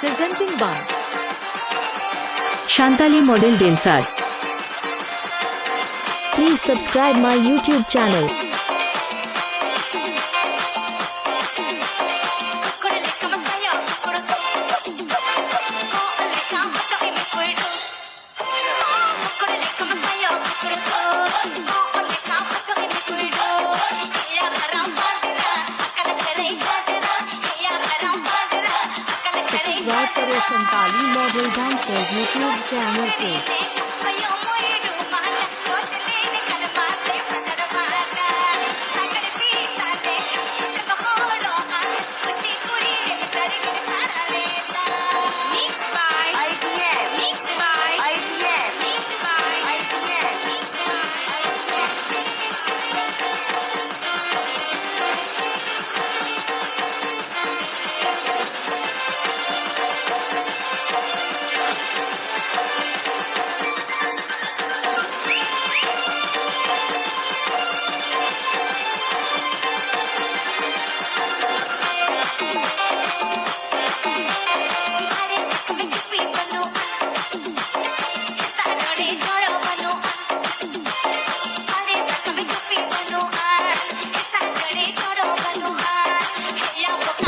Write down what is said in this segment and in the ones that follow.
Presenting by Shantali Model Dancer. Please subscribe my YouTube channel. cânt Ali Model Dansez YouTube Channel 2.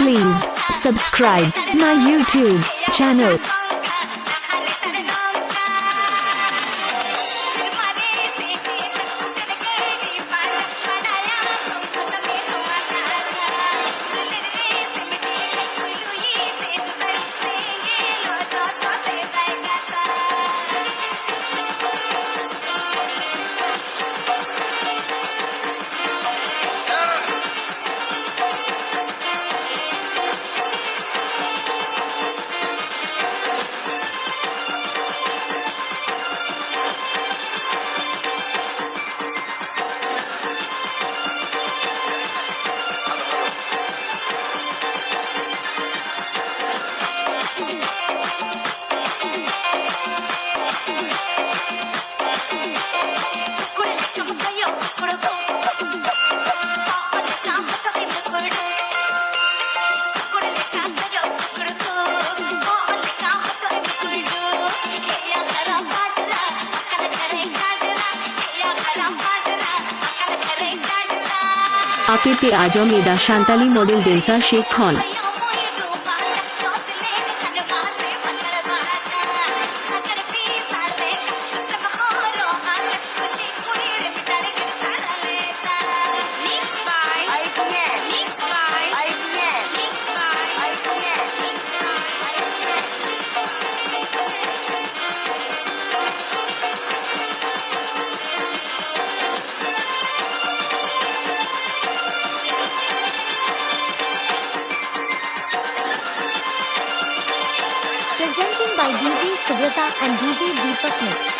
Please subscribe my YouTube channel. আপেতে আজম এদা Santali model ডেন্সার Sheikh হন। Presenting by DJ Subrata and DJ Deepak Mix.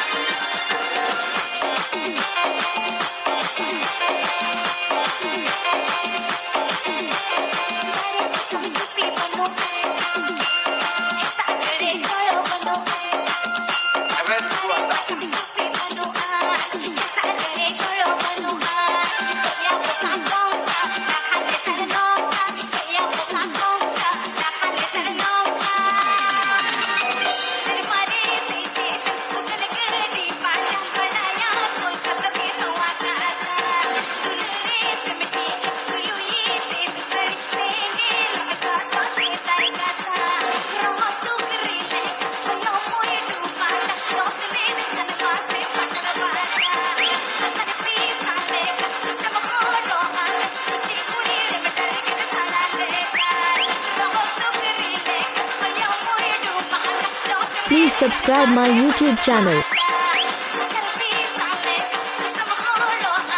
Please subscribe my YouTube channel.